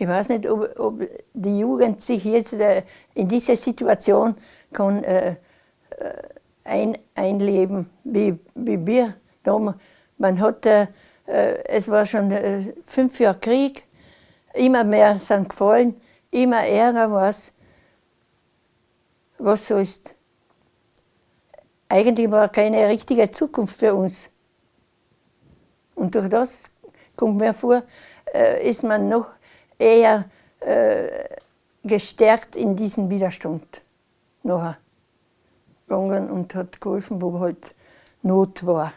Ich weiß nicht, ob, ob die Jugend sich jetzt äh, in diese Situation kann, äh, äh, ein, einleben, wie, wie wir. Man hat, äh, äh, es war schon fünf Jahre Krieg, immer mehr sind gefallen, immer ärger war es. Was so ist. Eigentlich war keine richtige Zukunft für uns. Und durch das kommt mir vor, ist man noch eher äh, gestärkt in diesen Widerstand nachher gegangen und hat geholfen, wo halt Not war.